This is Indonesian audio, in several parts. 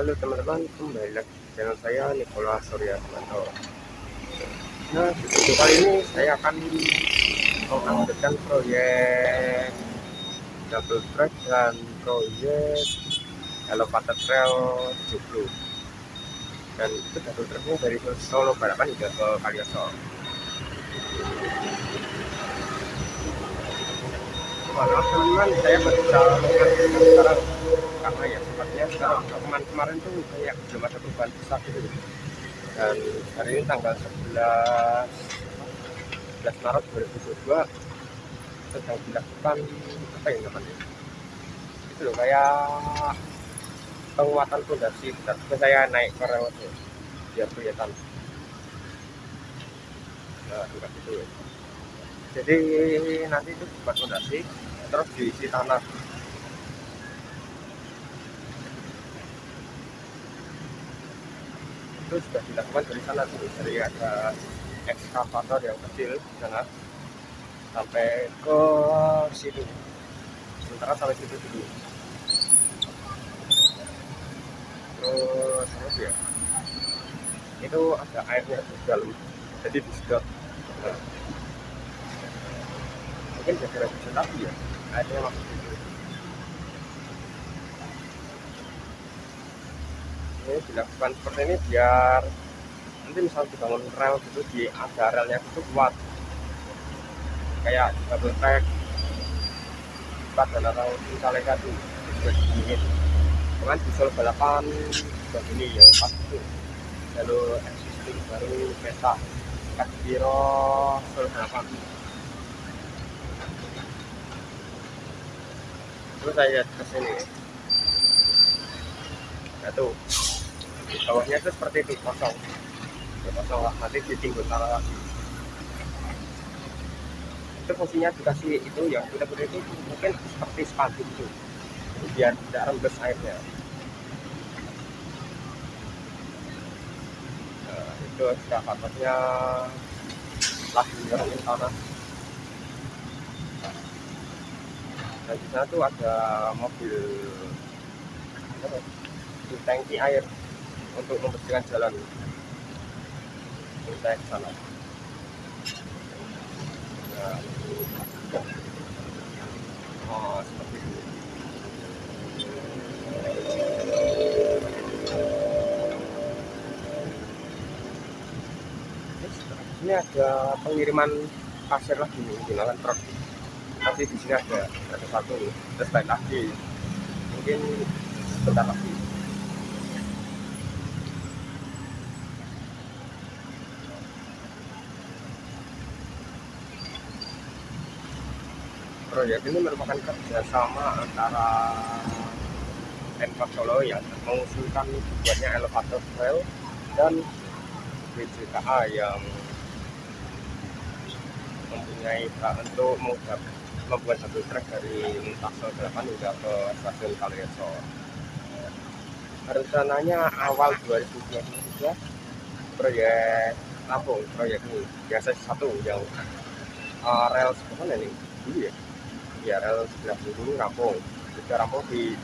Halo teman-teman, kembali lagi di channel saya Nikola Surya Sumanto. Nah, video kali ini saya akan mengupdatekan proyek double track dan proyek elevated trail 70 dan itu double tracknya dari Solo Balapan hingga ke Kaliaso. Maaf teman-teman. Saya baru bisa sekarang karena ya sepertinya sekarang kemarin kemarin tuh kayak belum ada perubahan besar gitu. Dan hari ini tanggal 11 11 Maret 2022 sedang dilakukan apa yang namanya? Itu loh kayak penguatan fondasi. Tapi saya naik ke rel itu biar kelihatan. Nah gitu ya. Jadi nanti itu buat fondasi terus diisi tanah itu sudah dilakukan dari sana tuh dari ada ekskavator yang kecil sana. Sampai ke situ. Sementara sampai situ dulu. Terus terus ya? Itu ada airnya di dalam. Jadi disedot mungkin bisa tapi ya airnya masuk ini dilakukan seperti ini biar nanti misal dibangun rel gitu di ada relnya itu kuat. Kayak double track empat dan atau misalnya satu juga dingin cuman di Solo balapan begini ya pas itu. Lalu existing baru peta Kadiro Solo balapan terus saya lihat ke sini. Di bawahnya itu seperti itu kosong. Kosong lah nanti ditinggal taruh lagi itu fungsinya dikasih itu ya kuda-kuda itu mungkin seperti spanduk itu. Biar tidak rembes airnya. Nah, itu ekskavatornya lagi nyerongin tanah. Dan di sana tuh ada mobil tangki air untuk membersihkan jalan. Kita ke sana. Nah, oh seperti itu. Ini ada pengiriman pasir lagi nih menggunakan truk. Tapi di sini ada ada satu terus lagi. Mungkin sebentar lagi proyek ini merupakan kerjasama antara Pemkot Solo yang mengusulkan buatnya elevator trail dan BJKA yang mempunyai hak untuk membuat satu trek dari Muntasol 8 hingga ke stasiun Kaliaso. Rencananya awal 2023 proyek Lampung, proyek ini biasa satu yang uh, rel sebetulnya ini dulu ya sebelah dulu rampung. Sudah rampung di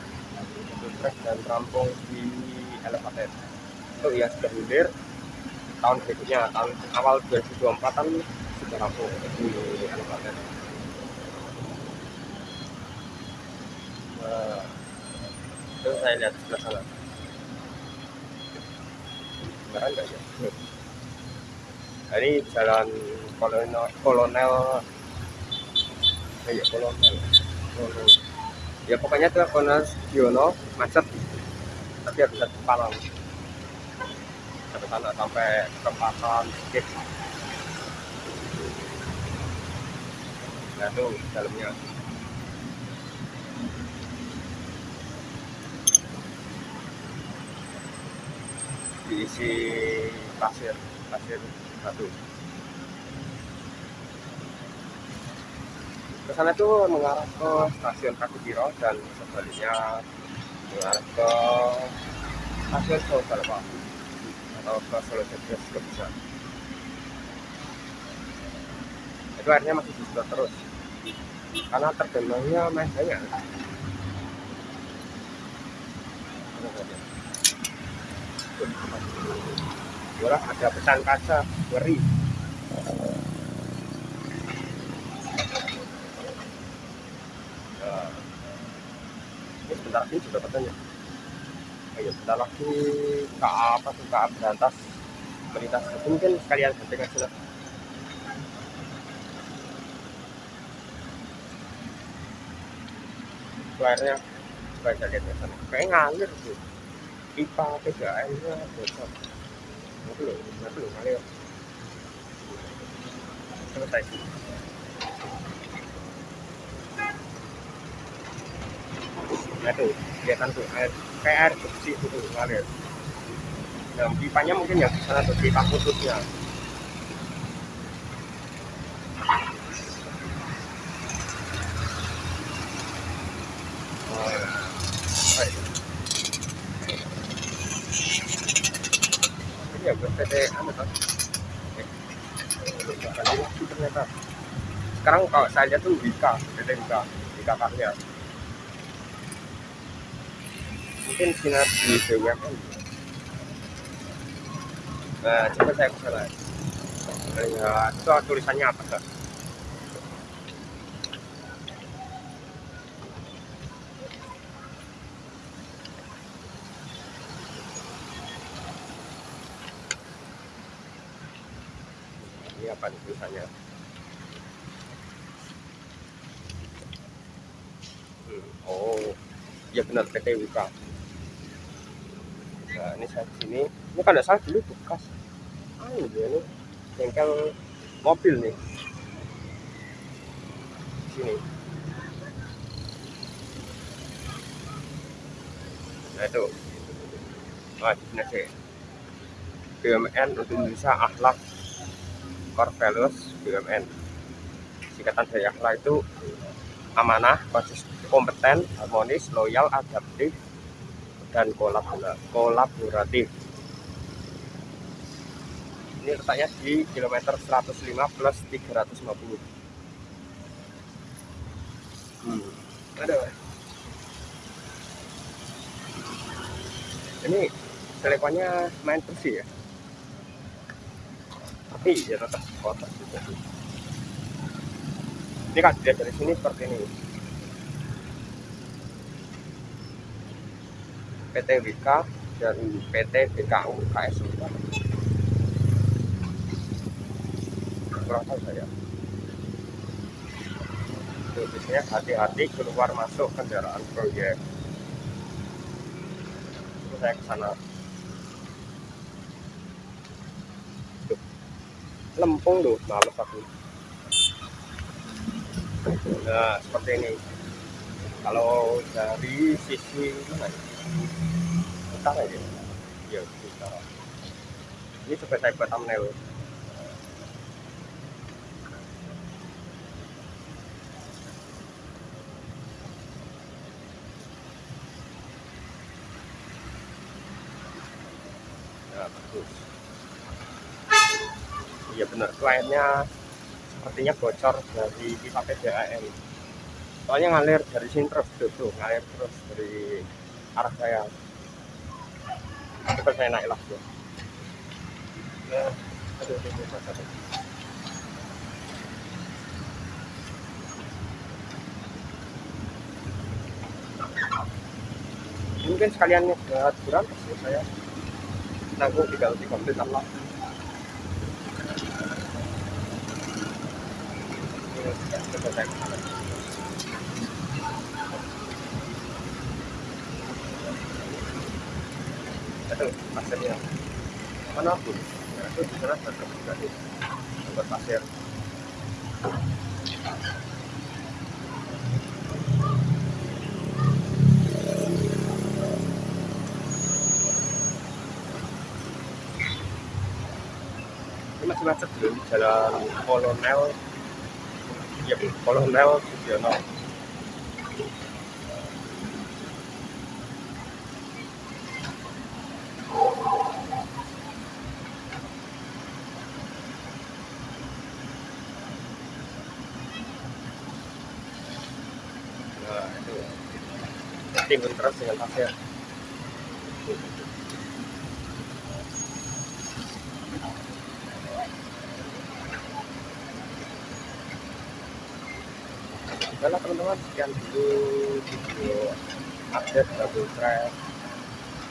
trek dan rampung di elevated. Itu ya sudah hilir tahun berikutnya tahun awal 2024 kan sudah rampung di elevated. Nah, itu saya lihat sebelah sana. Beneran enggak ya? Nah, ini jalan kolonel kolonel ya kolonel. Ya pokoknya itu kolonel Giono macet. Tapi harus satu palang sampai sana sampai perempatan skip. Nah tuh dalamnya. Diisi pasir pasir batu ke sana itu mengarah ke stasiun Kakubiro dan sebaliknya mengarah ke stasiun Solo Balapa atau ke Solo Jogja juga bisa. Itu airnya masih bisa terus. Karena tergenangnya main banyak. Wah, ada pesan kaca, ngeri. Nah, lagi juga katanya. Ayo, sebentar lagi kak apa tuh kak berantas melintas mungkin sekalian ganti aja lah. Airnya supaya lihat sana. Kayak ngalir tuh. IPA 3M nya bocor. Itu loh, itu loh ngalir. Selesai. Tuh, kelihatan tuh air kayak air itu tuh ngalir. Nah, pipanya mungkin yang di tuh pipa khususnya. Ya kan? Ternyata. Sekarang kalau saya lihat tuh Wika, PT Wika, Wika. Mungkin sinar di BUMN. Nah, coba saya ke sana. Lihat, itu tulisannya apa kan? Ini apa nih tulisannya? Hmm, Oh, ya benar PT Wika. Nah, ini saya di sini. Ini kalau nggak salah dulu bekas. Ah, ini. Bengkel mobil nih. Di sini. Nah, itu. Nah, di sini sih. BUMN untuk Indonesia Akhlak Core Values BUMN. Singkatan dari akhlak itu amanah, konsisten, kompeten, harmonis, loyal, adaptif, dan kolabora- kolaboratif. Ini letaknya di kilometer 105 plus 350. Hmm. Ada. Ini teleponnya main bersih ya. Tapi ya tetap kotor juga. Ini kan dilihat dari sini seperti ini. PT WK dan PT BKU KS tahu saya? Tulisnya hati-hati keluar masuk kendaraan proyek. Terus saya ke sana. Lempung loh males aku nah seperti ini. Kalau dari sisi mana? Utara ya? Ya utara. Ini coba saya buat thumbnail. Ya bagus. Iya benar kliennya sepertinya bocor dari pipa PDAM soalnya ngalir dari sini terus tuh, tuh ngalir terus dari arah saya. Coba saya naik lah aduh. mungkin sekalian buat ya saya. Nanggung tiga tiga menit Allah. Ini, coba itu itu di tempat pasir ini masih macet di jalan kolonel. Ya kolonel Sugiono Nah, teman-teman, sekian dulu video update double trail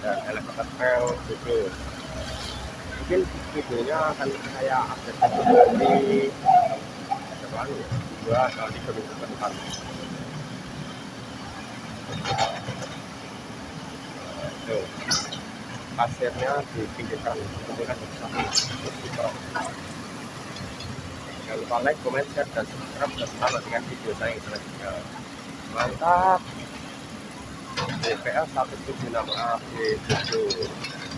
dan elevator trail video. Mungkin videonya akan saya update lagi depan ya? dua kali. Pasirnya dipinggirkan, kemudian satu jangan lupa like, comment, share, dan subscribe. Dan selamat dengan video saya yang selanjutnya mantap. DPL 176 AB 7